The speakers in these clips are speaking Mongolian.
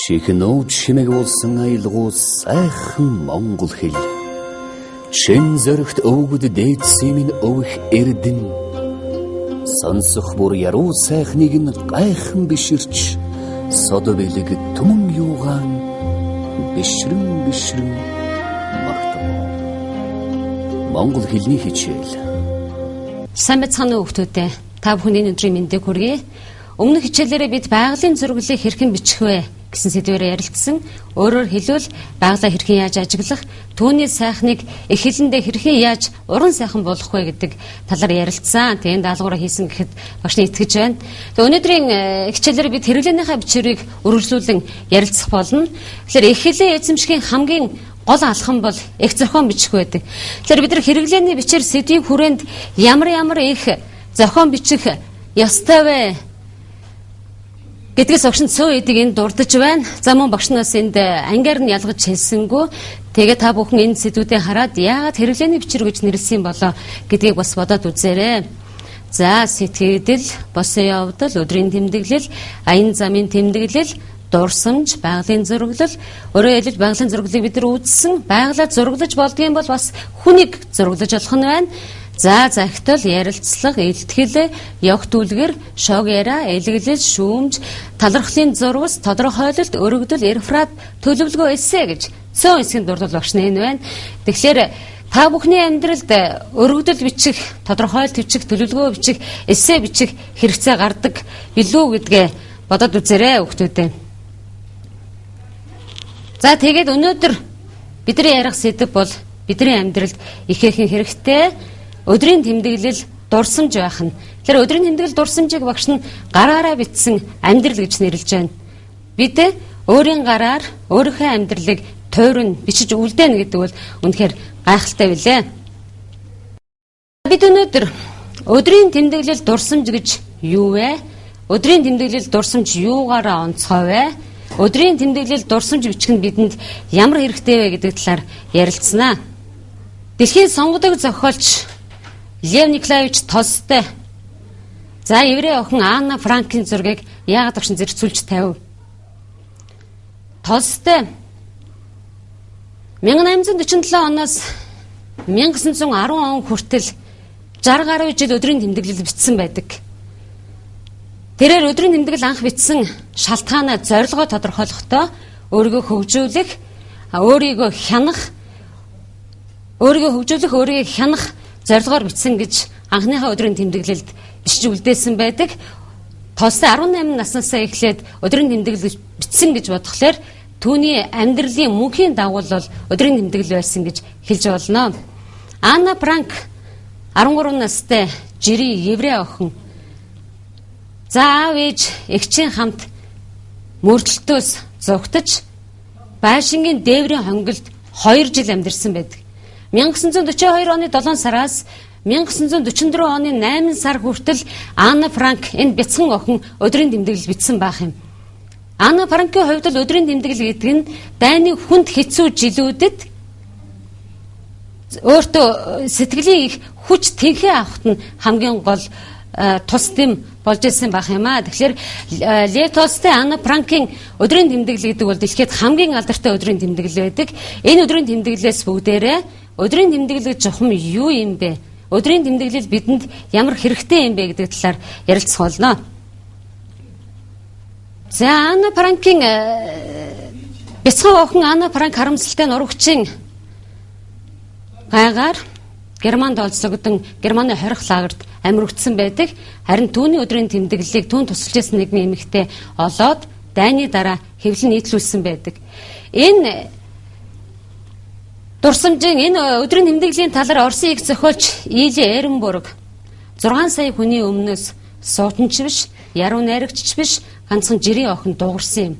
Чихнүүд шимэг болсон аялгуу сайхан монгол хэл. Чин зөрөгт өвгөд дээдсийн минь өвх эрдэн. Сонсох бүр яруу сайхныг нь гайхан биширч содо бэлэг түмэн юугаан бишрэн бишрэн магтав. Монгол хэлний хичээл. Сайн байцгаана уу хүмүүстээ. Та бүхний өдрийн мэндийг хүргэе. Өмнөх хичээлээрээ бид байгалийн зурглалыг хэрхэн бичих вэ гэсэн сэдвээр ярилцсан. Өөрөөр хэлбэл байгалаа хэрхэн яаж ажиглах, түүний сайхныг их хэлэндээ хэрхэн яаж уран сайхан болгох вэ гэдэг талаар ярилцсан. Тэгээд даалгавраа хийсэн гэхэд багшны итгэж байна. Тэгээд өнөөдрийн э, хичээлээр бид хэрэглэнийхээ бичвэрийг үргэлжлүүлэн ярилцах болно. Тэгэхээр их хэлээ эзэмшгийн хамгийн гол алхам бол их зохион бичих байдаг. Тэгэхээр бид нар хэрэглээний бичээр сэдвийн хүрээнд ямар ямар их зохион бичих ёстой вэ? Гэдгээс огшин цөө эдийг энд дурдж байна. За мөн багш нас энд ангиар нь ялгаж хэлсэнгүү. Тэгээ та бүхэн энэ сэдвүүдээ хараад яагаад хэрэглээний бичвэр гэж нэрлсэн болоо гэдгийг бас бодоод үзээрэй. За сэтгэгдэл, босон явдал, өдрийн тэмдэглэл, аян замын тэмдэглэл, дурсамж, байгалийн зураглал, өөрөөр хэлбэл байгалийн зураглалыг бид нар үзсэн. Байгалаа зураглаж болдгийм бол бас хүнийг зураглаж болох нь байна. За захтал ярилцлага, илтгэл, явх түлгэр, шог яриа, элэглэл, шүүмж, талархлын зурвас, тодорхойлолт, өргөдөл, реферат, төлөвлөгөө эссе гэж цөөн хэсгийн дурдвал багш нь энэ байна. Тэгэхээр та бүхний амьдралд өргөдөл бичих, тодорхойлолт бичих, төлөвлөгөө бичих, эссе бичих хэрэгцээ гардаг билүү гэдгээ бодоод үзээрэй хүүхдүүдээ. За тэгээд өнөөдөр бидний ярих сэдэв бол бидний амьдралд ихээхэн хэрэгтэй өдрийн тэмдэглэл дурсамж байх нь. Тэгэхээр өдрийн тэмдэглэл дурсамжийг багш нь гараараа бичсэн амьдрал гэж нэрлэж байна. Бид өөрийн гараар өөрийнхөө амьдралыг тойрон бичиж үлдээнэ гэдэг бол үнэхээр гайхалтай билээ. Бид өнөөдөр өдрийн тэмдэглэл дурсамж гэж юу вэ? Өдрийн тэмдэглэл дурсамж юугаараа онцгой вэ? Өдрийн тэмдэглэл дурсамж бичих нь бидэнд ямар хэрэгтэй вэ гэдэг талаар ярилцсанаа. Дэлхийн сонгодог зохиолч Лев Николаевич Толстой. За еврей охин Анна Франкийн зургийг яагаад огшин зэрцүүлж тавив? Толстой 1847 оноос 1910 он хүртэл 60 гаруй жил өдрийн тэмдэглэл бичсэн байдаг. Тэрээр өдрийн тэмдэглэл анх бичсэн шалтгаанаа зорилгоо тодорхойлохдоо өөрийгөө хөгжүүлэх, өөрийгөө хянах, өөрийгөө хөгжүүлэх, өөрийгөө хянах зорилгоор бичсэн гэж анхныхаа өдрийн тэмдэглэлд бичиж үлдээсэн байдаг. Толстой 18 наснасаа эхлээд өдрийн тэмдэглэл бичсэн гэж бодглохлоор түүний амьдралын мөнхийн дагуул бол өдрийн тэмдэглэл байсан гэж хэлж болно. Анна Франк 13 настай жирийн еврей охин. За аав ээж эгчийн хамт мөрдөлтөөс зугтаж байшингийн дээврийн хонгилд 2 жил амьдарсан байдаг. 1942 оны 7 сараас 1944 оны 8 сар хүртэл Анна Франк энэ бяцхан охин өдрийн тэмдэглэл бичсэн байх юм. Анна Франкийн хувьд л өдрийн тэмдэглэл гэдэг нь дайны хүнд хэцүү жилүүдэд өөртөө сэтгэлийн их хүч тэнхээ авахт нь хамгийн гол тус дэм болж ирсэн байх юм аа. Тэгэхээр Лев Толстой Анна Франкийн өдрийн тэмдэглэл гэдэг бол дэлхийд хамгийн алдартай өдрийн тэмдэглэл байдаг. Энэ өдрийн тэмдэглэлээс бүгдээрээ Өдрийн тэмдэглэл жухам юу юм бэ? Өдрийн тэмдэглэл бидэнд ямар хэрэгтэй юм бэ гэдэг талаар ярилцах болно. За Анна Франкийн э, бяцхан охин Анна Франк харамсалтай нурагчийн гайгаар Германд олзлогдсон Германы хорих лагерт амьрагдсан байдаг. Харин түүний өдрийн тэмдэглэлийг түүн тусалж ирсэн нэгэн эмэгтэй олоод дайны дараа хэвлэн нийтлүүлсэн байдаг. Энэ Дурсамжийн энэ өдрийн тэмдэглэлийн талаар Оросын их зохиолч Иили Эренбург 6 сая хүний өмнөөс суутанч биш, яруу найрагч биш, ганцхан жирийн охин дуугарсан юм.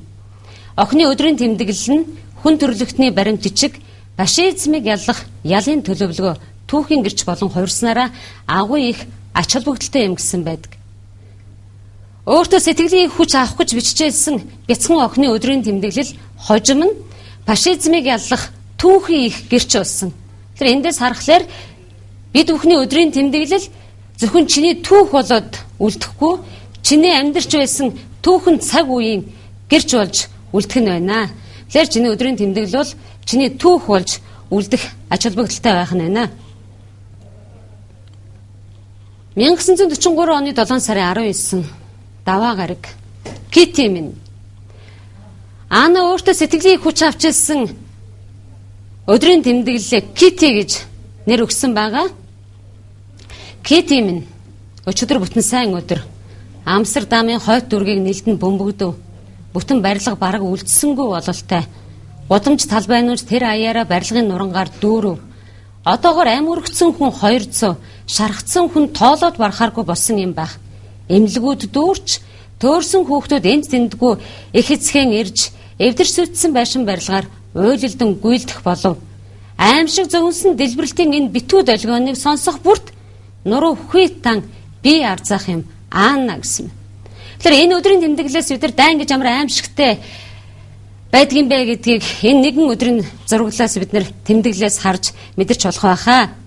Охины өдрийн тэмдэглэл нь хүн төрлөختний баримт жижиг фашизмыг яллах ялын төлөвлөгөө түүхийн гэрч болон хувирснараа агуу их ач холбогдолтой юм гэсэн байдаг. Өөртөө сэтгэлийн хүч авах гэж биччихсэн бяцхан охины өдрийн тэмдэглэл хожим нь фашизмыг яллах түүхийн их гэрч болсон. Тэр эндээс харахаар бид бүхний өдрийн тэмдэглэл зөвхөн чиний түүх болоод үлдэхгүй чиний амьдарч байсан түүхэн цаг үеийн гэрч болж үлдэх нь байна. Тэгэхээр чиний өдрийн тэмдэглэл бол чиний түүх болж үлдэх ач холбогдолтой байх нь байна. 1943 оны 7 сарын 19 даваа гараг Кити минь Ана өөртөө сэтгэлийн хүч авчилсан өдрийн тэмдэглэлээ Кити гэж нэр өгсөн байгаа. Кити минь өчигдөр бүтэн сайн өдөр Амстердамын хойд дүргийг нэлдэн бөмбөгдөв. Бүтэн барилга бараг үлдсэнгүй бололтой. Гудамж талбайнууч тэр аяараа барилгын нурангаар дүүрв. Одоогор амөргцэн хүн 200, шархцсан хүн тоолоод барахааргүй болсон юм байх. Эмнэлгүүд дүүрч төөрсөн хүүхдүүд энд тэндгүй их эцхэн ирж эвдэрч сүтсэн байшин барилгаар уйлалдан гүйлдэх болов. Аимшиг зөвнсөн дэлбэрэлтийн энэ битүү долгионыг сонсох бүрт нуруу хүйтан би арзах юм аана гэсэн. Тэгэхээр энэ өдрийн тэмдэглэлээс бид нар дайн гэж ямар аимшигтэй байдгийн бэ гэдгийг энэ нэгэн өдрийн зурглалаас бид нар тэмдэглэлээс харж мэдэрч болох байхаа.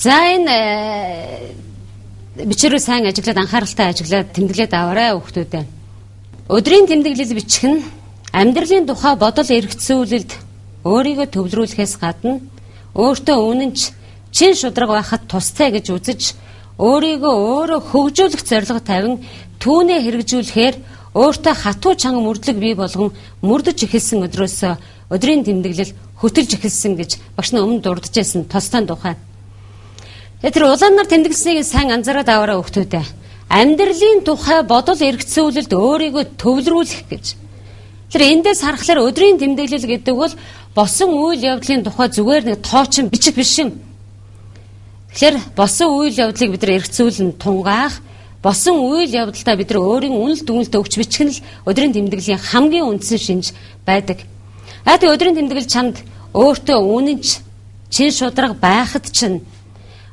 За энэ э, бичээрөө сайн ажиглаад анхааралтай ажиглаад тэмдэглээд аваарай хүүхдүүдээ. Өдрийн тэмдэглэл бичих нь амьдралын тухай бодол эргэцүүлэлд өөрийгөө төвлөрүүлэхээс гадна өөртөө үнэнч чин шудраг байхад тустай гэж үзэж өөрийгөө өөрөө хөгжүүлэх зорилго тавин түүнээ хэрэгжүүлэхээр өөртөө хатуу чанга мөрдлөг бий болгон мөрдөж эхэлсэн өдрөөс өдрийн тэмдэглэл хөтөлж эхэлсэн гэж багш нь өмнө дурдж байсан тостан тухай. Тэр улаанаар тэмдэглэснийг сайн анзаараад аваарай хүүхдүүдээ. Амьдралын тухай бодол эргэцүүлэлд өөрийгөө төвлөрүүлэх гэж Тэр эндээс харахаар өдрийн тэмдэглэл гэдэг бол босон үйл явдлын тухай зүгээр нэг тоочин бичиг биш юм. Тэгэхээр босон үйл явдлыг бид нар эргцүүлэн тунгаах, босон үйл явдалтай бид нар өөрийн үнэл дүнэлт өгч бичих нь л өдрийн тэмдэглэлийн хамгийн үндсэн шинж байдаг. Аа тэг өдрийн тэмдэглэл чамд өөртөө үнэнч чин шудраг байхад чинь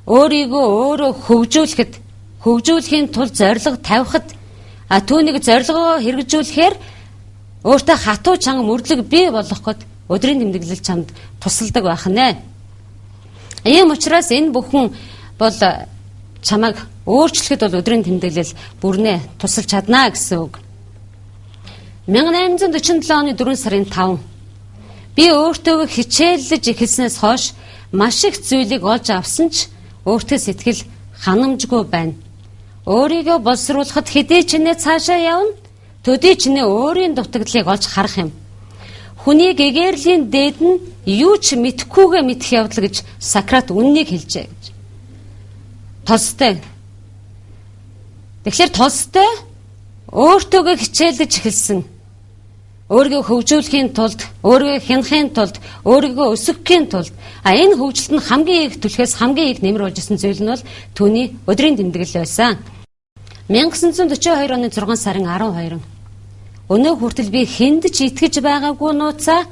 өөрийгөө өөрөө хөгжүүлэхэд хөгжүүлэхийн тулд зориг тавихад а түүнийг зорилгоо хэрэгжүүлэхээр Өөртөө хатуу чанга мөрдлөг бий болгох гээд өдрийн тэмдэглэл чамд тусалдаг байх нэ. Ийм учраас энэ бүхэн бол чамайг өөрчлөхөд бол өдрийн тэмдэглэл бүрнээ тусалж чаднаа гэсэн үг. 1847 оны 4 сарын 5 би өөртөө хичээллэж эхэлснээс хойш маш их зүйлийг олж авсан ч өөртөө сэтгэл ханамжгүй байна. Өөрийгөө боловсруулахад хэдий ч нэ цаашаа явна төдий ч нэ өөрийн дутагдлыг олж харах юм. Хүний гэгэрлийн дээд нь юу ч мэдхгүйгээ мэдэх явдал гэж Сократ үннийг хэлжээ гэж. Толстой. Тэгэхээр Толстой өөртөөгөө хичээлдэж эхэлсэн. Өөрийгөө хөгжүүлэхийн тулд, өөрийгөө хянахын тулд, өөрийгөө өсгөхийн тулд а энэ хөгжилт нь хамгийн их түлхээс хамгийн их нэмэр болж исэн зүйл нь бол түүний өдрийн тэмдэглэл байсан. 1942 оны 6 сарын 12 Өнөө хүртэл би хүнд ч итгэж байгаагүй нууцаа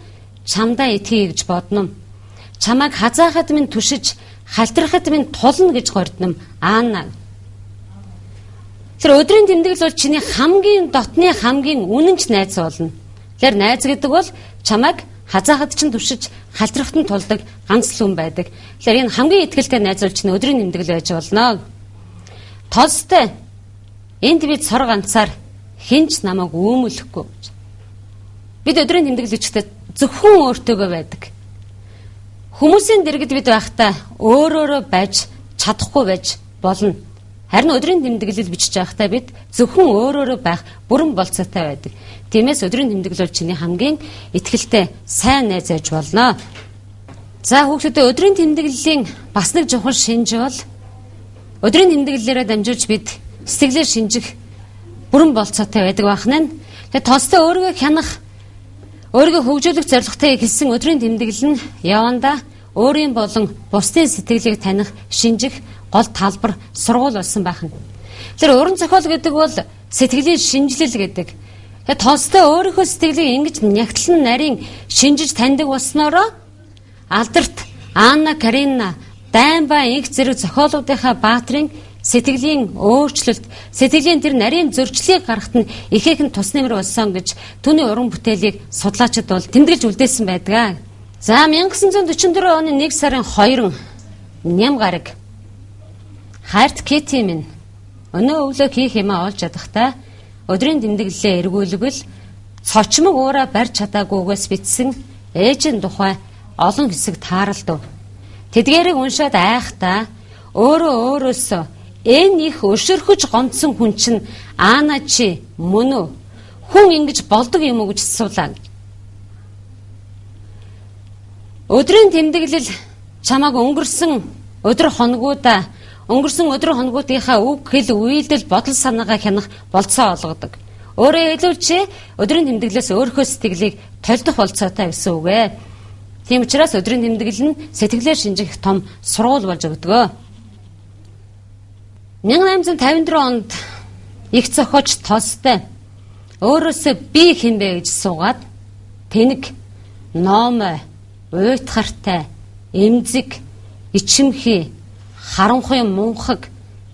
чамдаа итгэе гэж бодно. Чамайг хазаахад минь түшиж, халтрахад минь тулна гэж гордном. Аана. Тэр өдрийн тэмдэглэл бол чиний хамгийн дотны хамгийн үнэнч найз болно. Тэр найз гэдэг бол чамайг хазаахад ч түшиж, халтрахад нь тулдаг ганц л хүн байдаг. Тэгэхээр энэ хамгийн ихтэй найз бол чиний өдрийн тэмдэглэл байж болно. Толстой энд бид сор ганцаар хинч намайг өөмөлөхгүй. Бид өдрийн тэмдэглэгчтэй зөвхөн өөртөөгөө байдаг. Хүмүүсийн дэргэд бид байхдаа өөрөөрөө байж чадахгүй байж болно. Харин өдрийн тэмдэглэл бичиж байхдаа бид зөвхөн өөрөөрөө байх бүрэн болцоотой байдаг. Тиймээс өдрийн тэмдэглэл чиний хамгийн ихтгэлтэй сайн найз ээж болно. За хүүхдүүдээ өдрийн тэмдэглэлийн бас нэг чухал шинж бол өдрийн тэмдэглэлээрээ дамжуулж бид сэтгэлээр шинжих бүрэн болцоотой байдаг байх нь. Тэгээ толстой өөрийгөө хянах өөрийгөө хөгжүүлэх зорилготой хэлсэн өдрийн тэмдэглэл нь яванда өөрийн болон бусдын сэтгэлийг таних, шинжих гол талбар сургууль болсон байх нь. Тэр уран зохиол гэдэг бол сэтгэлийн шинжилэл гэдэг. Тэгээ толстой өөрийнхөө сэтгэлийг ингэж нягтлан нарийн шинжиж таньдаг болсноороо алдарт Анна Карина дайн ба инх зэрэг зохиолуудынхаа баатрын сэтгэлийн өөрчлөлт, сэтгэлийн тэр нарийн зөрчлийг гаргахад нь ихээхэн тус нэмэр болсон гэж түүний уран бүтээлийг судлаачид бол тэмдэглэж үлдээсэн байдаг. За 1944 оны 1 сарын 2 ням гараг Харт Кити минь өнөө өглөө хийх юмаа олж ядахтаа өдрийн тэмдэглэлээ эргүүлвэл цочмог уураа барьж чадаагүйгээс битсэн ээжийн тухай олон хэсэг тааралдав. Тэдгээрийг уншаад айхдаа өөрөө өөрөөсөө энэ их өшөрхөж гонцсон хүн чинь аана чи мөн үү? Хүн ингэж болдог юм уу гэж асуулаа. Өдрийн тэмдэглэл чамааг өнгөрсөн өдөр хоногудаа өнгөрсөн өдөр хоногуудынхаа үг хэл үйлдэл бодол санаагаа хянах болцоо олгодог. Өөрөөр хэлбэл өдрийн тэмдэглээс өөрийнхөө сэтгэлийг толдох болцоотой гэсэн үг ээ. Тийм учраас өдрийн тэмдэглэл нь сэтгэлээр шинжих том сургууль болж өгдөг. 1854 онд их зохиоч Толстой өөрөөсөө би хинбэ гэж суугаад тэнэг номой уйтгартай эмзэг ичимхий харанхуй мунхаг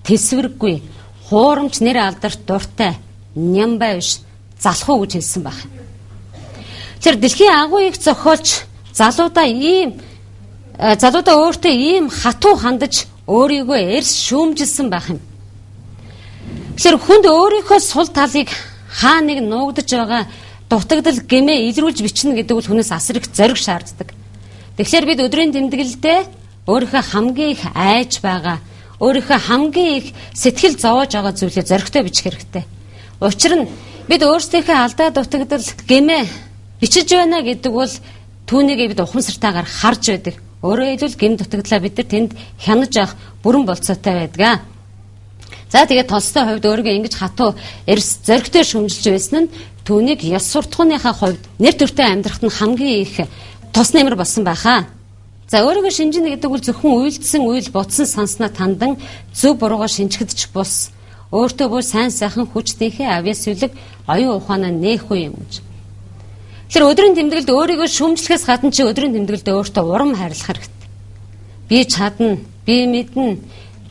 тэсвэргүй хуурамч нэр алдарт дуртай нямбай биш залхуу гэж хэлсэн баг. Тэр дэлхийн агуу их зохиолч залуудаа ийм э, залуудаа өөртөө ийм хатуу хандаж өөрийгөө эрс шүүмжилсэн байх юм. Тэгэхээр хүнд өөрийнхөө сул талыг хаа нэг нуугдж байгаа дутагдал гэмээ илрүүлж бичнэ гэдэг бол хүнээс асар их зориг шаарддаг. Тэгэхээр бид өдрийн тэмдэглэлдээ өөрийнхөө хамгийн их айж байгаа, өөрийнхөө хамгийн их сэтгэл зовоож байгаа зүйлээ зоригтой бичих хэрэгтэй. Учир нь бид өөрсдийнхөө алдаа дутагдал гэмээ бичиж байна гэдэг бол түүнийг бид ухамсартайгаар харж байдаг. Өөрөөр хэлбэл гэм дутагдлаа бид нар тэнд хянаж авах бүрэн болцоотой байдаг. За тэгээд толстой хувьд өөрийгөө ингэж хатуу эрс зоригтой шүмжилж байсан нь түүнийг ёс суртахууныхаа хувьд нэр төртэй амьдрахад нь хамгийн их тус нэмэр болсон байхаа. За өөрийгөө шинжинэ гэдэг бол зөвхөн үйлдэлсэн үйл бодсон санснаа тандан зөв буруугаа шинжгэдэж бус. Өөртөө бүр сайн сайхан хүчтийнхээ авьяас үлэг оюун ухаанаа нээх үе юм гэж. Тэр өдрийн тэмдэглэлд өөрийгөө шүмжлэхээс гадна чи өдрийн тэмдэглэлд өөртөө урам хайрлах хэрэгтэй. Би чадна, би мэднэ,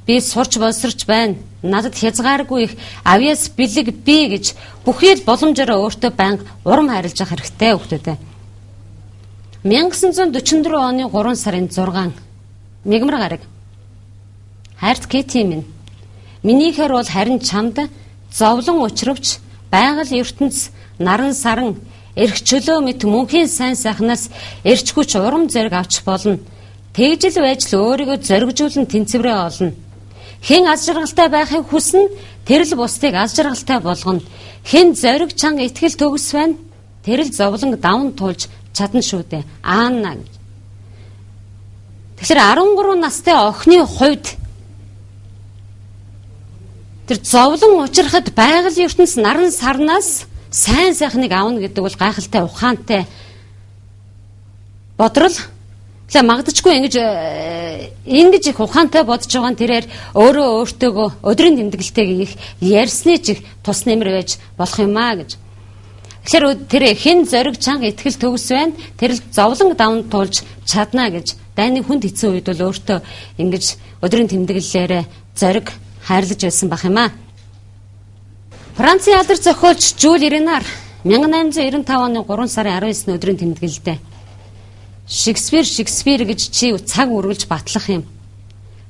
би сурч болсорч байна. Надад хязгааргүй их авьяас бэлэг би гэж бүхий л боломжоор өөртөө банг урам хайрлаж явах хэрэгтэй хөлтөдөө. 1944 оны 3 сарын 6 мигмар гараг. Хайрт Кэти минь. Минийхэр бол харин чамд зовлон учрвч байгаль ертөнц наран саран эрх чөлөө мэт мөнхийн сайн сайхнаас эрч хүч урам зориг авч болно. Тэгжил байж л өөрийгөө зоригжуулан тэнцвэрээ олно. Хэн аз жаргалтай байхыг хүснэ тэр л бусдыг аз жаргалтай болгоно. Хэн зориг чанга итгэл төгс байна тэр л зовлон давн тулж чадна шүү дээ. Аана. Тэгэхээр 13 настай охины хувьд тэр зовлон учрахад байгаль ертөнц наран сарнаас сайн сайхныг авна гэдэг бол гайхалтай ухаантай бодрол Тэгээ магадчгүй ингэж э, ингэж их ухаантай бодож байгаа нь тэрээр өөрөө өөртөөгөө өдрийн тэмдэглэлтэйг их ярьсны чих тус нэмэр байж болох юм аа гэж. Тэгэхээр тэр хэн зориг чанга итгэл төгс байна. Тэр л зовлон давн туулж чадна гэж дайны хүнд хэцүү үед бол өөртөө ингэж өдрийн тэмдэглэлээрээ зориг хайрлаж байсан бах юм аа. Францын алдар зохиолч Жюль Ренар 1895 оны 3 сарын 19-ны өдрийн тэмдэглэлдээ Шекспир Шекспир гэж чи цаг үргэлж батлах юм.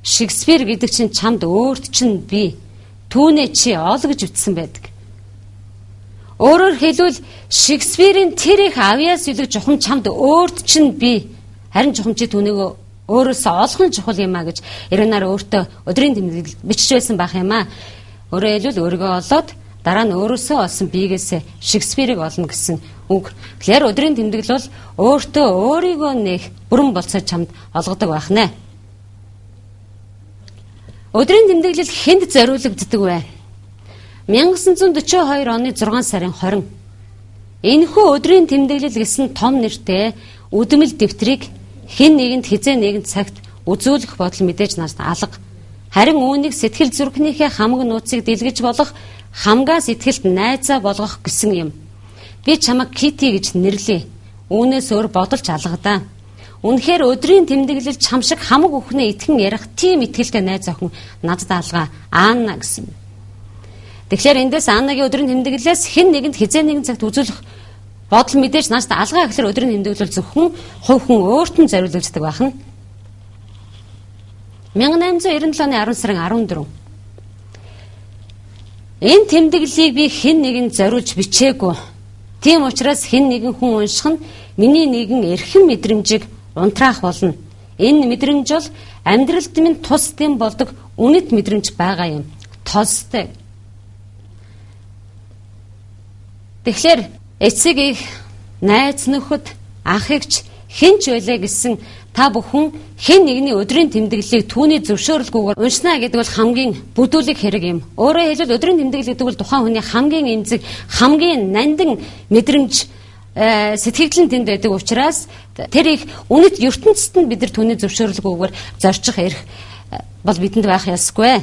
Шекспир гэдэг чинь чамд өөрт чинь би түүнээ чи ол гэж үтсэн байдаг. Өөрөөр хэлбэл Шекспирийн тэр их авьяас үлэг жухам чамд өөрт чинь би харин жухам чи түүнийг өөрөөсөө олох нь чухал юм а гэж Ирэнаар өөртөө өдрийн тэмдэглэл бичиж байсан байх юм а. Өөрөөр хэлбэл өөрийгөө олоод дараа нь өөрөөсөө олсон биегээс Шекспирийг олно гэсэн үг. Тэгэхээр өдрийн тэмдэглэл бол өөртөө өөрийгөө нэх бүрэн болцоо чамд олгодог байх нэ. Өдрийн тэмдэглэл хэнд зориулагддаг вэ? 1942 оны 6 сарын 20 энэхүү өдрийн тэмдэглэл гэсэн том нэртэй үдмэл дэвтрийг хэн нэгэнд хизээ нэгэн цагт үзүүлэх бодол мэдээж надад алга. Харин үүнийг сэтгэл зүрхнийхээ хамаг нууцыг дэлгэж болох хамгаа сэтгэлд найзаа болгох гэсэн юм. Би чамайг Кити гэж нэрлэе. Үүнээс өөр бодолч алгадаа. Үнэхээр өдрийн тэмдэглэл чам шиг хамаг өхнөө итгэн ярих тийм итгэлтэй найз охин надад алгаа Аана гэсэн. Тэгэхээр эндээс Аннагийн өдрийн тэмдэглэлээс хэн нэгэнд хизээ нэгэн цагт үзүүлэх бодол мэдээж нааштай алгаа гэхэлэр өдрийн тэмдэглэл зөвхөн хувь хүн өөрт нь зориулагддаг байх нь. 1897 оны 10 сарын 14 Энэ тэмдэглэлийг би хэн нэгэнд зориулж бичээгүй. Тийм учраас хэн нэгэн хүн унших нь миний нэгэн эрхэм мэдрэмжийг унтраах болно. Энэ мэдрэмж бол амьдралд минь тус дэм болдог үнэт мэдрэмж байгаа юм. Толстой. Тэгэхээр эцэг их найз нөхөд ах эгч хэн ч байлаа гэсэн та бүхэн хэн нэгний өдрийн тэмдэглэлийг түүний зөвшөөрлгүйгээр уншна гэдэг бол хамгийн бүдүүлэг хэрэг юм. Өөрөөр хэлбэл өдрийн тэмдэглэл гэдэг бол тухайн хүний хамгийн эмзэг, хамгийн нандин мэдрэмж э, сэтгэгдлэн тэнд байдаг учраас тэр их үнэт ертөнцид нь бид нар түүний зөвшөөрлгүйгээр зорчих эрх э, бол бидэнд байх ёсгүй.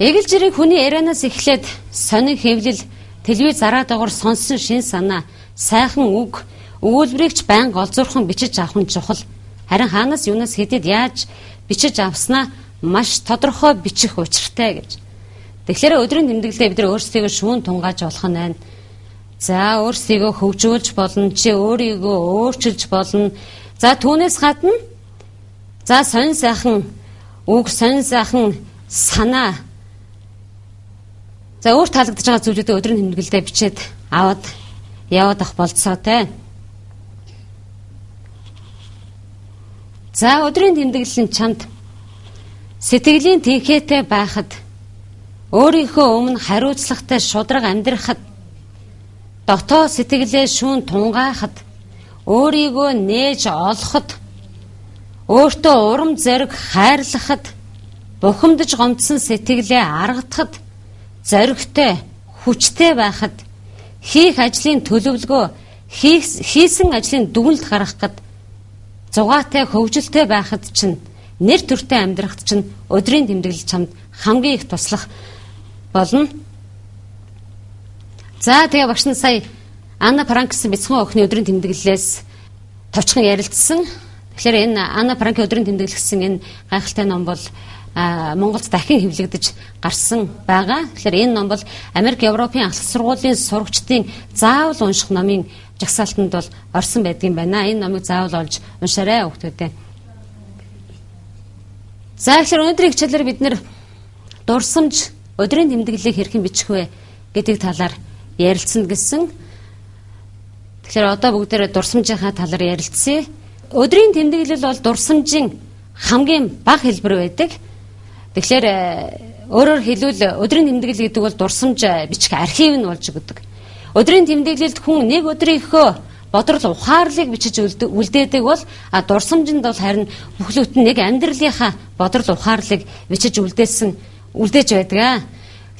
Эгэл жирийн хүний ярианаас эхлээд сонин хэвлэл телевиз зараа дагавар сонсон шин санаа сайхан үг өгүүлбэрийг ч байнга олзуурхан бичиж авах нь чухал. Харин хаанаас юунаас хэдэд яаж бичиж авснаа маш тодорхой бичих учиртай гэж. Тэгэхээр өдрийн тэмдэглэлээ бид өөрсдийгөө шүүн тунгааж болох нь байна. За өөрсдийгөө хөгжүүлж болно, чи өөрийгөө өөрчилж болно. За түүнээс гадна за сонь сайхан үг, сонь сайхан санаа За өөр таалагдж байгаа зүйлүүдээ өдрийн тэмдэглэлдээ бичээд аваад яваад ах болцоотой. За өдрийн тэмдэглэл нь чамд сэтгэлийн тэнхээтэй байхад өөрийнхөө өмнө хариуцлагатай шудраг амьдрахад дотоо сэтгэлээ шүүн тунгаахад өөрийгөө нээж олоход өөртөө урам зориг хайрлахад бухимдаж гомдсон сэтгэлээ аргатахад зоригтой, хүчтэй байхад хийх ажлын төлөвлөгөө хийсэн ажлын дүгнэлт гаргахад зугаатай хөвгөлтэй байхад чинь нэр төртэй амьдрахад чинь өдрийн тэмдэглэл чамд хамгийн их туслах болно. За тэгээ багш нь сая Анна Франк гэсэн бяцхан охины өдрийн тэмдэглэлээс товчхон ярилцсан. Тэгэхээр энэ Анна Франкийн өдрийн тэмдэглэл гэсэн энэ гайхалтай ном бол Монголд дахин хэвлэгдэж гарсан байгаа. Тэгэхээр энэ ном бол Америк Европын ахлах сургуулийн сурагчдын заавал унших номын жагсаалтанд бол орсон байдгийн байна. Энэ номыг заавал олж уншаарай хүүхдүүдээ. За тэгэхээр өнөөдрийн хичээлээр бид нэр дурсамж өдрийн тэмдэглэлийг хэрхэн бичих вэ гэдэг талаар ярилцсан гэсэн. Тэгэхээр одоо бүгдээрээ дурсамжийнхаа талаар ярилцъя. Өдрийн тэмдэглэл бол дурсамжийн хамгийн бага хэлбэр байдаг. Тэгэхээр э, өөрөөр хэлбэл өдрийн тэмдэглэл гэдэг бол дурсамж э, бичих архив нь болж өгдөг. Өдрийн тэмдэглэлд хүн нэг өдрийнхөө бодрол ухаарлыг бичиж үлдээдэг бол дурсамжинд бол харин бүхлөт нь нэг амьдралынхаа бодрол ухаарлыг бичиж үлдээсэн үлдээж байдаг.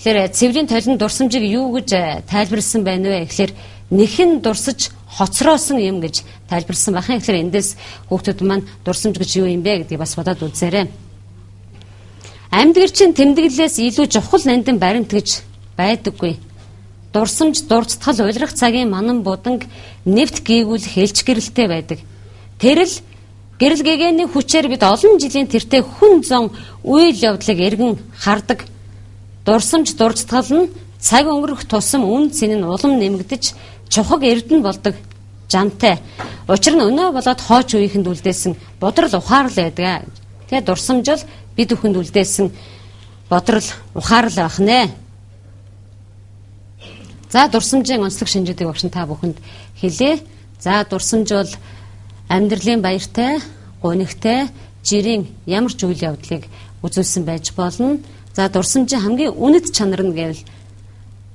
Тэгэхээр э, цэврийн толин дурсамжийг юу гэж тайлбарлсан байна вэ? Тэгэхээр нэхэн дурсаж хоцроосон юм гэж тайлбарлсан бахан. Тэгэхээр эндээс хүүхдүүд маань дурсамж гэж юу юм бэ гэдгийг бас бодоод үзээрэй. Амьдгэрчин тэмдэглэлээс илүү чухал нандин баримт гэж байдаггүй. Дурсамж, дурцтгал, уйлрах цагийн манан буданг нэвт гээгүүл хэлж гэрэлтэй байдаг. Тэрл гэрэл гэгээний хүчээр бид олон жилийн тэртээ хүн зон үйл явдлыг эргэн хардаг. Дурсамж, дурцтгал нь цаг өнгөрөх тусам үн цэн нь улам нэмэгдэж чухаг эрдэнэ болдог жантай. Учир нь өнөө болоод хооч үеийнхэнд үлдээсэн бодрол ухаарл байдаг. Тэгээ дурсамжил бид бүхэнд үлдээсэн бодрол ухаарл байх нэ. За дурсамжийн онцлог шинжүүдийг багш та бүхэнд хэлээ. За дурсамж бол амьдралын баяртай, гунигтай, жирийн ямар ч үйл явдлыг үзүүлсэн байж болно. За дурсамжийн хамгийн үнэт чанар нь гэвэл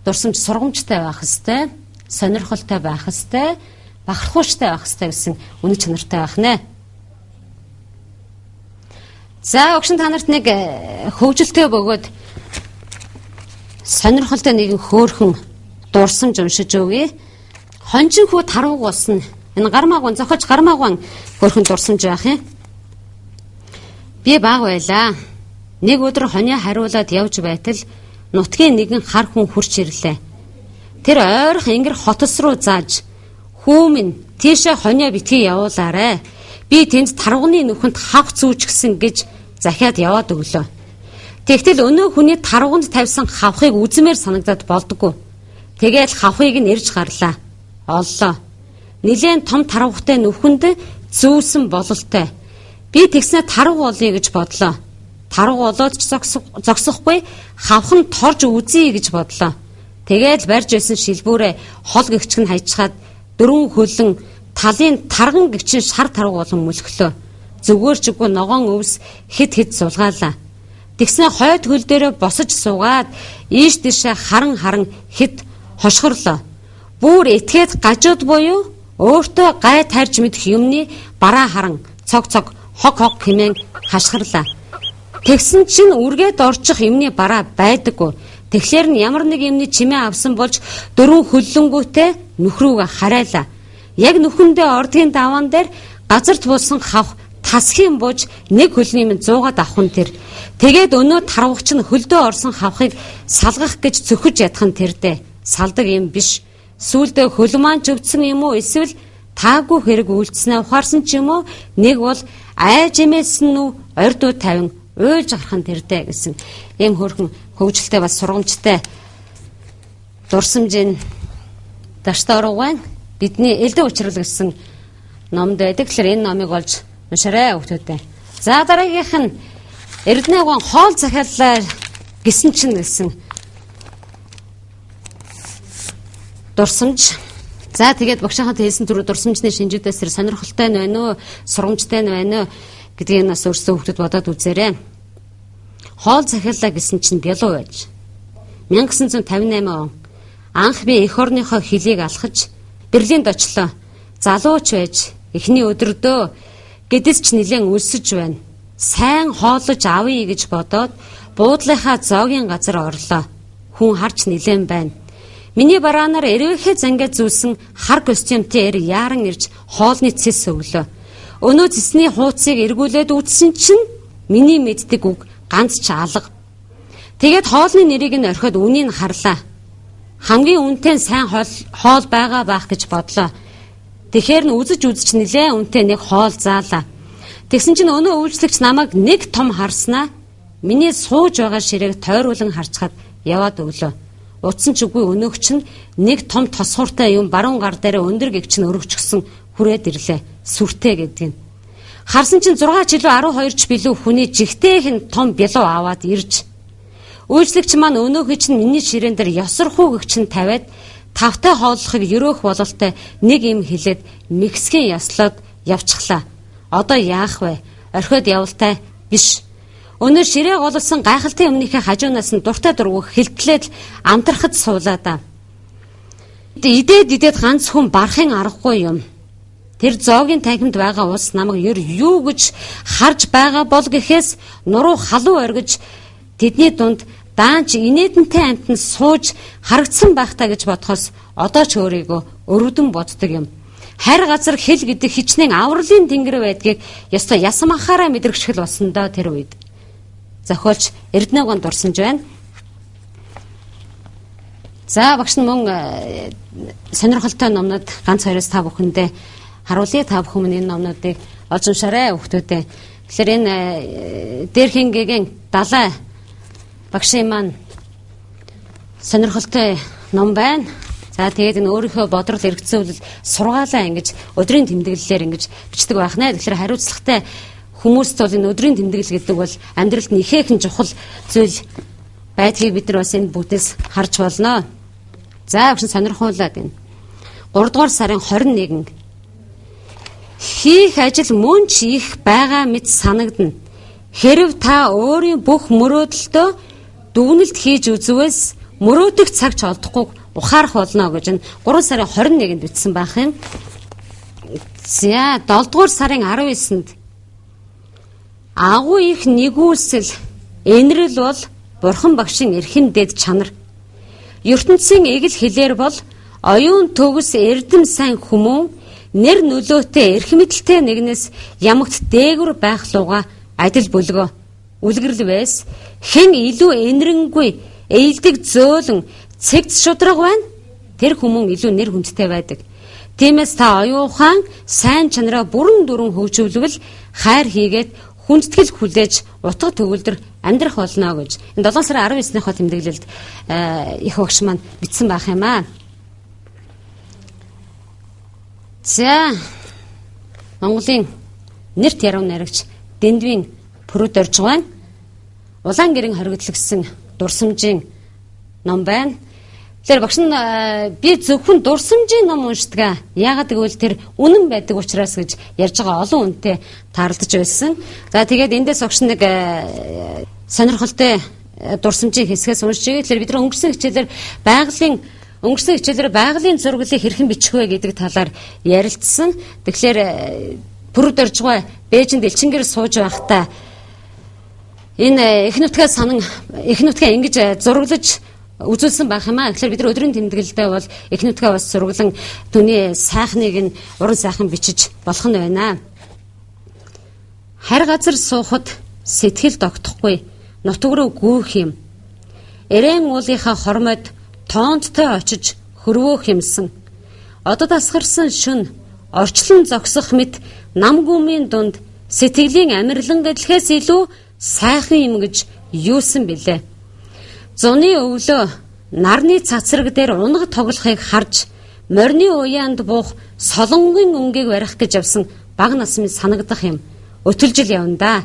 дурсамж сургамжтай байх хэвээр, сонирхолтой байх хэвээр, бахархууштай байх хэвээр гэсэн үнэт чанартай байх нэ. За өгшин та нарт нэг э, хөвжөлтэй бөгөөд сонирхолтой нэгэн хөөхөн дурсамж уншиж өгье. Хонжин хүү тарууг болсон. Энэ гармаагун зохиж гармаагун хөөхөн дурсамж байх юм. Би баг байлаа. Нэг өдөр хонио хариулаад явж байтал нутгийн нэгэн хар хүн хурч ирлээ. Тэр ойрох ингэр хотос руу зааж "Хүү минь, тийшээ хонио битгий явуулаарэ. Би тэнд таргууны нүхэнд хавх зүүч гисэн" гэж захиад яваад өглөө. Тэгтэл өнөө хүний таргуунд тавьсан хавхыг үзмээр санагдаад болдгоо. Тэгээл хавхыг нь ирж гарлаа. Оллоо. Нилээн том тарвахтай нүхэнд зүүсэн бололтой. Би тэгснэ тарв олъё гэж бодлоо. таруу болоод ч зогсохгүй хавхан торж үзье гэж бодлоо. Тэгээд барьж байсан шилбүүрээ хол гэгчг нь хайчаад дөрвөн хөлөн талын тарган гэгчин шар таруу болон мөлхлөө. Зүгээр ч үгүй ногоон өвс хид хид сулгаалаа. Тэгснэ хойд хөл дээр босож суугаад ийш тийшээ харан харан хид хошгорлоо. Бүүр этгээд гажууд буюу өөртөө гай тарж мэдэх юмны бараа харан цог цог хог хог хэмээн хашгирлаа. Тэгсэн чинь үргээд орчих юмны бараа байдаггүй. Тэгэхээр нь ямар нэг юмны чимээ авсан болж дөрвөн хөллөнгүүтээ нөхрүүгээ харайлаа. Яг нүхэндээ ордгийн даваан дээр газарт булсан хавх тасхийн бууж нэг хөлний минь 100-аад авах нь тэр. Тэгээд өнөө тарвагч нь хөлдөө орсон хавхыг салгах гэж цөхөж ядах нь тэрдээ. Салдаг юм биш. Сүүлдээ хөл маань живдсэн юм уу эсвэл таагүй хэрэг үйлдснээ ухаарсан ч юм уу нэг бол айж эмээсэн нь ордуу тавин уйлж гарах нь тэрдэ гэсэн ийм хөрхөн хөгжилтэй бас сургамжтай дурсамжийн даштаруугаан бидний элдэ учрал гэсэн номд байдаг. Тэгэхээр энэ номыг олж уншаарай хүүхдүүдээ. За дараагийнх нь Эрдэнэгийн хоол захиаллаа гисэн чинь гэсэн дурсамж За тэгээд багшийнхаа хэлсэн түрүү дурсамжны шинжүүдээс тэр сонирхолтой нь байна уу, сургамжтай нь байна уу гэдгийг нас өөрсдөө хүүхдэд бодоод үзээрэй. Хоол захиаллаа гэсэн чинь бялуу байж. 1958 он анх би эх орныхоо хөлийг алхаж Берлинд очлоо. Залууч байж эхний өдөрдөө гэдэс ч нэлээд өлсөж байна. Сайн хоолож авъя гэж бодоод буудлынхаа зоогийн газар орлоо. Хүн харж нэлээд байна Миний бараанаар эрвэхэ зангаа зүүсэн хар костюмтэй эр яаран ирж хоолны цэс өглөө. Өнөө цэсний хууцыг эргүүлээд үтсэн чинь миний мэддэг үг ганц ч алга. Тэгээд хоолны нэрийг нь орхиод үнийг харлаа. Хамгийн үнэтэй сайн хоол хоол байгаа байх гэж бодлоо. Тэгэхээр нь үзэж үзэж нилээ үнэтэй нэг хоол заалаа. Тэгсэн чинь өнөө үйлчлэгч намайг нэг том харснаа миний сууж байгаа ширээг тойруулан харцгаад яваад өглөө. Утсан ч үгүй өнөөгч нь нэг том тосхууртай юм баруун гар дээр өндөр гэгч нь өргөчгсөн хүрээд ирлээ. Сүртэй гэдэг нь. Харсан чинь 6 ч илүү 12 ч билүү хүний жигтэйх нь том бялуу аваад ирж. Үйлчлэгч маань өнөөхий чинь миний ширээн дээр ёсорхуу гэгч нь тавиад тавтай хооллохыг ерөөх бололтой нэг юм хэлээд Мексикийн яслаад явчихлаа. Одоо яах вэ? Орхиод явалтай биш. Өнөө ширээ голсон гайхалтай өмнөхөө хажуунаас нь дуртай дургух хилтлээд амтрахад суулаа да. Идээд идээд ганц хүн барахын аргагүй юм. Тэр зоогийн танхимд байгаа ус намайг ер юу гэж харж байгаа бол гэхээс нуруу халуу оргиж тэдний дунд даанч инээдэнтэй амтнд сууж харагдсан байхтаа гэж бодхоос одоо ч өөрийгөө өрөвдөн боддог юм. Харь газар хэл гэдэг хичнээн авралын тэнгэр байдгийг ёстой ясам анхаараа мэдрэгчл болсон доо тэр үед зохиолч Эрдэнэгийн дурсамж байна. За багш нь мөн э, сонирхолтой номнод ганц хоёроос та бүхэндээ харуулъя та бүхэн энэ номнуудыг олж уншаарай хүүхдүүдээ. Тэгэхээр энэ э, Дэрхингийн далай багшийн маань сонирхолтой ном байна. За тэгээд энэ өөрийнхөө бодрол эргэцүүлэл сургаалаа ингэж өдрийн тэмдэглэлээр ингэж бичдэг байх нэ. Тэгэхээр хариуцлагатай хүмүүст бол энэ өдрийн тэмдэглэл гэдэг бол амьдралд нь ихээхэн чухал зүйл байдгийг бид нар бас энэ бүтээс харж болно. За өгсөн сонирхуулаад байна. 3 дугаар сарын 21 хийх ажил мөн ч их байгаа мэт санагдна. Хэрв та өөрийн бүх мөрөөдөлтөө дүгнэлт хийж үзвээс мөрөөдөх цаг ч олдохгүй ухаарах болно гэж энэ 3 сарын 21-нд бичсэн байх юм. За 7 дугаар сарын 19-нд Агуу их нэгүүлсэл энэрл бол бурхан багшийн эрхэн дэд чанар. ертөнцийн эгэл хэлээр бол оюун төгс эрдэм сайн хүмүүн нэр нөлөөтэй эрх мэдэлтэй нэгнээс ямагт дээгүр байх луга адил бөлгөө үлгэрл байс. Хэн илүү энэрэнгүй ээлдэг зөөлөн цэгц шудраг байна? Тэр хүмүүн илүү нэр хүндтэй байдаг. Тиймээс та оюухан сайн чанараа бүрэн дүрэн хөгжүүлвэл хайр хийгээд хүндэтгэл хүлээж утга төгөлдөр амьдрах болно гэж. Энэ 7 сарын 19-ныхоо тэмдэглэлд э, их багш маань бичсэн байх юм аа. За Монголын нэрт яруу найрагч Дэндвийн Пүрүд орж байна. Улаан гэрэн хоригдлогсон дурсамжийн ном байна. Тэгэхээр багш нь би зөвхөн дурсамжийн ном уншдаг. Яагаад гэвэл тэр үнэн байдаг учраас гэж ярьж байгаа олон үнтэй таарлаж байсан. За тэгээд эндээс огш нэг сонирхолтой дурсамжийн хэсгээс уншиж байгаа. Тэгэхээр бид нар өнгөрсөн хичээлээр байгалийн өнгөрсөн хичээлээр байгалийн зурглалыг хэрхэн бичих вэ гэдэг талаар ярилцсан. Тэгэхээр бүрд орж байгаа Бээжинд элчингэр сууж байхдаа энэ их нутгаа санан их нутгаа ингэж зураглаж үзүүлсэн байх юм аа. Тэгэхээр бид нар өдрийн тэмдэглэлдээ бол их нутгаа бас сургалан түүний сайхныг нь уран сайхан бичиж болох нь байна. Харь газар суухад сэтгэл тогтохгүй нутг руу гүйх юм. Эрээн уулынхаа хормойд тоонттой очиж хөрвөө хэмсэн. Одод асгарсан шүн орчлон зогсох мэт нам гүмийн дунд сэтгэлийн амирлан гэдлэхээс илүү сайхан юм гэж юусан бilé. Зуны өвлөө нарны цацраг дээр унаг тоглохыг харж морины уяанд буух солонгийн өнгийг барих гэж явсан баг нас минь санагдах юм. Өтөлжил явна да.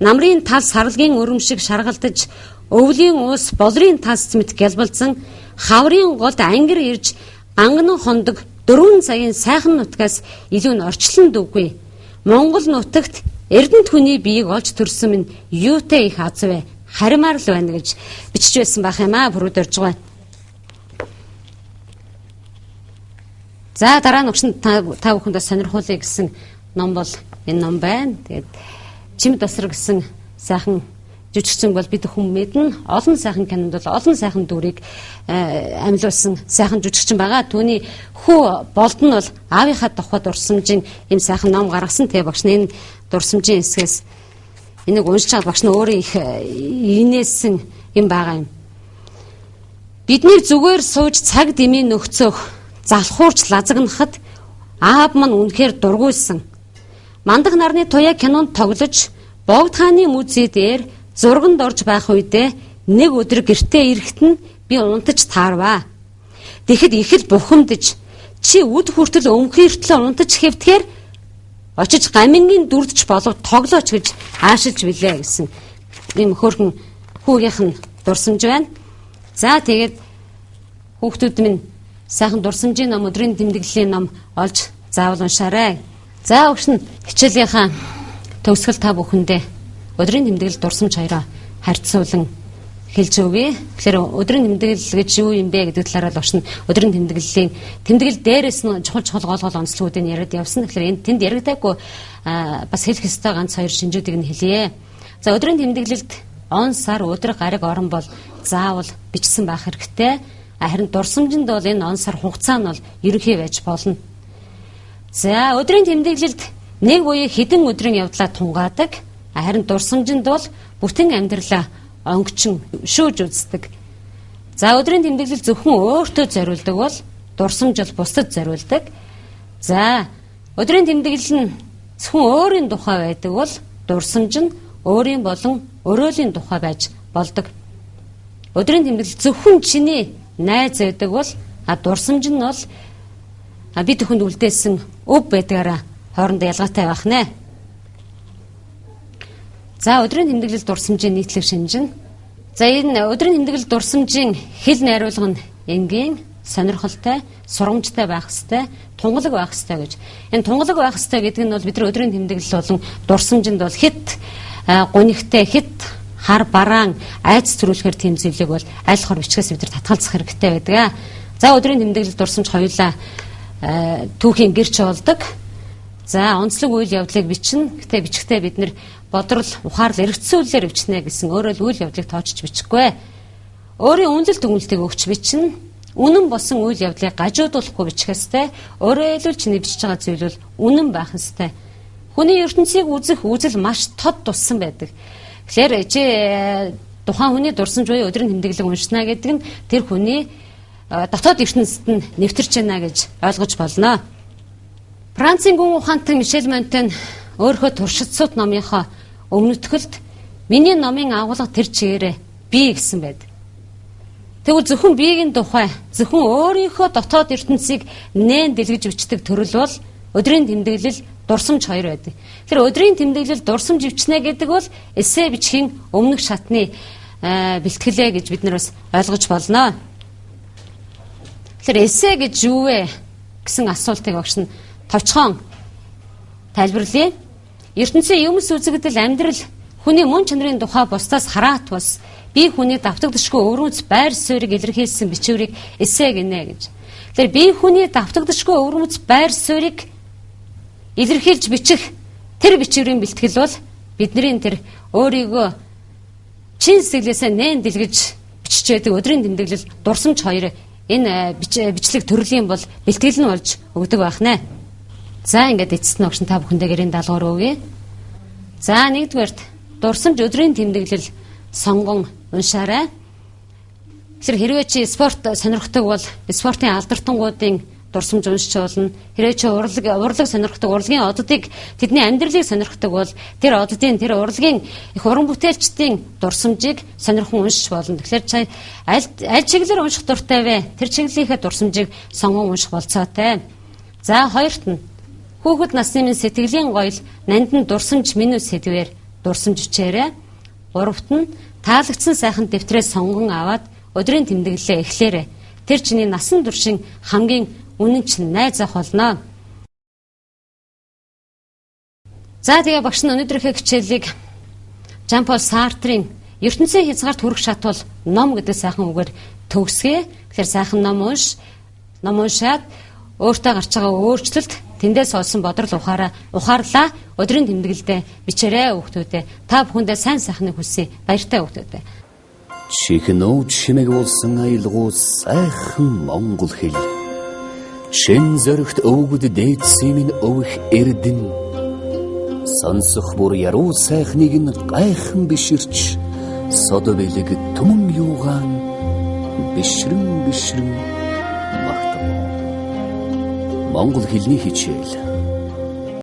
Намрын тал сарлагын өрөм шиг шаргалдаж өвлийн уус болрын тас мэт гялбалзан хаврын голд ангир ирж анган хондог дөрвөн цагийн сайхан нутгаас илүү нь орчлон дүүгүй. Монгол нутагт Эрдэнэт хүний биеийг олж төрсөн минь юутай их аз вэ? харимаар л байна гэж бичиж байсан байх юм аа бүрүүд орж байгаа. За дараа нь өгшин та бүхэндээ сонирхуулъя гэсэн ном бол энэ ном байна. Тэгээд чимд тасар гэсэн сайхан жүжигчин бол бид хүн мэднэ. Олон сайхан кинонд бол олон сайхан дүрийг э, амьлуулсан сайхан жүжигчин байгаа. Түүний хүү болд нь бол аавынхаа тухайд урсамжийн юм сайхан ном гаргасан. Тэгээ багш энэ дурсамжийн хэсгээс Энийг уншиж байгаа багш нь өөрөө их э, инээсэн юм байгаа юм. Бидний зүгээр сууж цаг дэмий нөхцөх залхуурч лазагнахад аав мань үнэхээр дургуйсан. Мандах нарны туяа кинонд тоглож богд хааны музей дээр зурганд орж байх үедээ нэг өдөр гэртээ ирэхэд нь би унтаж таарваа. Тэгэхэд их л бухимдж чи үд хүртэл өмхөртлөө унтаж хэвтгэхээр очиж гамингийн дүрдч болов тоглооч гэж аашилж билээ гэсэн ийм хөөрхөн хүүгийнх нь дурсамж байна. За тэгээд хүүхдүүд минь сайхан дурсамжийн ном өдрийн тэмдэглэлийн ном олж заавал уншаарай. За өгшин хичээлийнхаа төгсгөл та бүхэндээ өдрийн тэмдэглэл дурсамж хоёроо харьцуулан хэлж өгье. Тэгэхээр өдрийн тэмдэглэл гэж юу юм бэ гэдэг талаараа л очно. Өдрийн тэмдэглэлийн тэмдэглэл дээрээс нь чухал чухал гол гол онцлогуудыг яриад явсан. Тэгэхээр энд тэнд яригдаагүй бас хэлэх ёстой ганц хоёр шинжүүдийг нь хэлье. За өдрийн тэмдэглэлд он сар өдрөг гариг орон бол заавал бичсэн байх хэрэгтэй. Харин дурсамжинд бол энэ он сар хугацаа нь бол ерөнхий байж болно. За өдрийн тэмдэглэлд нэг буюу хэдэн өдрийн явдлаа тунгаадаг. Харин дурсамжинд бол бүтэн амьдралаа онгочин шүүж үздэг. За өдрийн тэмдэглэл зөвхөн өөртөө зориулдаг бол дурсамжил бусдад зориулдаг. За өдрийн тэмдэглэл нь зөвхөн өөрийн тухай байдаг бол дурсамж нь өөрийн болон өрөөлийн тухай байж болдог. Өдрийн тэмдэглэл зөвхөн чиний найз байдаг бол а дурсамж нь бол бид бүхэнд үлдээсэн өв байдгаараа хоорондоо ялгаатай байх нэ. За өдрийн тэмдэглэл дурсамжийн нийтлэг шинжин. За энэ өдрийн тэмдэглэл дурсамжийн хэл найруулга нь энгийн, сонирхолтой, сурамжтай байх хэвээр, тунгалаг байх хэвээр гэж. Энэ тунгалаг байх хэвээр гэдэг нь бол бидний өдрийн тэмдэглэл болон дурсамжинд бол хит гунигтай хит хар бараан айц төрүүлэхээр тийм зүйлийг бол аль хор бичгээс бид нар татгалзах хэрэгтэй байдаг. За өдрийн тэмдэглэл дурсамж хоёулаа түүхийн гэрч болдог. За онцлог үйл явдлыг бичнэ. Гэтэ бичгтээ бид нэр бодрол ухаарл эргэцүүлэлээр бичнэ гэсэн өөрөө л үйл явдлыг тоочж бичихгүй. Өөрийн үнэлэл дүгнэлтийг өгч бичнэ. Үнэн болсон үйл явдлыг гажуудуулахгүй бичих ёстой. Өөрөө хэлвэл чиний бичиж байгаа зүйл бол үнэн байх ёстой. Хүний ертөнцийг үзэх үзэл маш тод туссан байдаг. Тэгэхээр чи тухайн хүний дурсамж буюу өдрийн тэмдэглэг уншна гэдэг нь тэр хүний э, дотоод ертөнцид нь нэвтэрч байна гэж ойлгож болно. Францын гүн ухаантай Мишель Монтен өөрийнхөө туршицууд номынхоо өмнөтгөлд миний номын агуулга тэр чигээрээ би гэсэн байд. Тэгвэл зөвхөн биеийн тухай зөвхөн өөрийнхөө дотоод ертөнцийг нээн дэлгэж өчтөг төрөл бол өдрийн тэмдэглэл дурсамж хоёр байдаг. Тэр өдрийн тэмдэглэл дурсамж өвчнэ гэдэг бол эссе бичгийн өмнөх шатны бэлтгэлээ гэж бид нар бас ойлгож болно. Тэр эссе гэж юу вэ гэсэн асуултыг багш нь товчхон тайлбарлая. ертөнцийн юмс үзэгдэл амьдрал хүний мөн чанарын тухай бусдаас хараат бас би хүний давтагдшгүй өвөрмөц байр суурийг илэрхийлсэн бичвэрийг эссе гинэ гэж. Тэгэхээр би хүний давтагдшгүй өвөрмөц байр суурийг илэрхийлж бичих тэр бичвэрийн бэлтгэл бол бидний тэр өөрийгөө чин сэтгэлээсээ нээн дэлгэж биччихэдэг өдрийн тэмдэглэл дурсамж хоёр энэ бичлэг төрлийн бол бэлтгэл нь болж өгдөг байх нэ. За ингээд эцэст нь огшин та бүхэндээ гэрийн даалгавар өгье. За нэгдүгээрт дурсамж өдрийн тэмдэглэл сонгон уншаарай. Тэр хэрвээ чи спорт сонирхдаг бол спортын алдартангуудын дурсамж уншиж болно. Хэрвээ чи урлаг урлаг сонирхдаг урлагийн оддыг тэдний амьдралыг сонирхдаг бол тэр оддын тэр урлагийн их уран бүтээлчдийн дурсамжийг сонирхон уншиж болно. Тэгэхээр чи аль аль чиглэлээр унших дуртай вэ? Тэр чиглэлийнхээ дурсамжийг сонгон унших болцоотой. За хоёрт нь Хүүхэд насны минь сэтгэлийн гоёл нандин дурсамж минь сэдвэр дурсамж үчээрээ. Гуравт нь таалагдсан сайхан дэвтрээс сонгон аваад өдрийн тэмдэглэлээ эхлээрэй. Тэр чиний насан туршийн хамгийн үнэн чинь найз ах болно. За тэгээ багш нь өнөөдрийнхээ хичээлийг Жан Пол Сартрийн ертөнцийн хязгаарт хүрэх шатвал ном гэдэг сайхан үгээр төгсгөө. Тэгэхээр сайхан ном унш, ном уншаад өөртөө гарч байгаа өөрчлөлт тэндээс олсон бодрол ухаараа ухаарлаа. Өдрийн тэмдэглэлдээ бичээрэй хүүхдүүдээ та бүхэндээ сайн сайхныг хүсье. Баяртай хүүхдүүдээ чихнөө чимэг болсон аялгуу сайхан монгол хэл. Шин зөрөгт өвгөд дээдсийн минь өвх эрдэн. Сонсох бүр яруу сайхныг нь гайхан биширч. Содо бэлэг түмэн юугаан бишрэн бишрэн Монгол хэлний хичээл